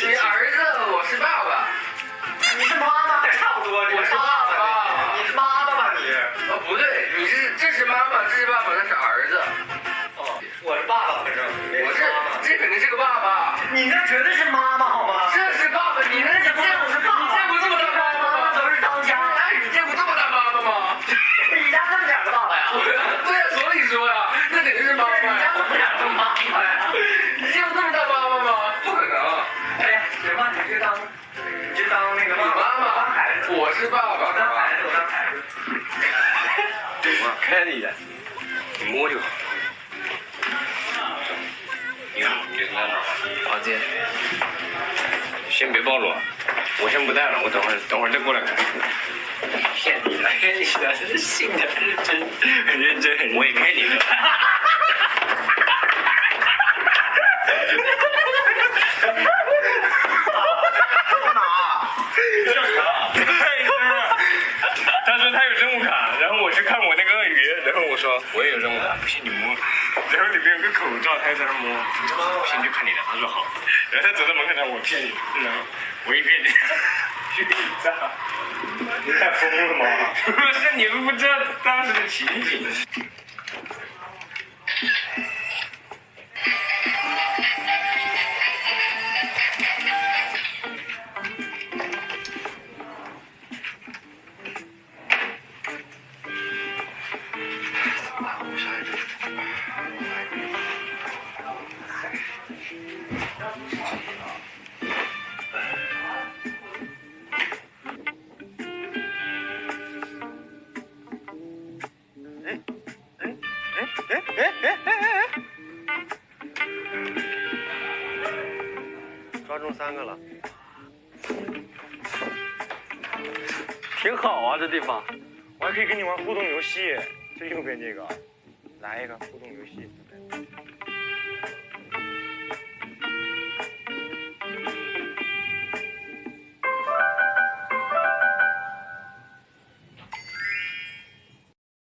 你儿子，我是爸爸。你是妈妈，差不多，我是爸爸。你是妈妈吧你？哦，不对，你是这是妈妈，这是爸爸，那是儿子。哦，我是爸爸，反正我是这肯定是个爸爸。你那绝对是妈妈，好吗？这是爸爸，你那见过我是爸爸你见过这么大妈妈吗？都是当家。哎，你见过这么大妈妈吗？你家这么点个爸爸呀？我是爸爸，我当孩子，我当孩子。看你的，你摸就好。你看，你在哪儿？房间。先别暴露，啊，我先不带了，我等会儿等会儿再过来看。骗你的，骗你的，真是信的，认真，很认真，很我也骗你的。然后我去看我那个鳄鱼，然后我说我也有任务卡，不信你摸，然后里面有个口罩，他就在那摸，我先去看你的，他说好，然后他走到门口上，我骗你，然后我一骗你，去你炸，你太疯了吗？不是，你们不知道当时的情景。抓中三个了，挺好啊，这地方，我还可以跟你玩互动游戏。这右边这个，来一个互动游戏。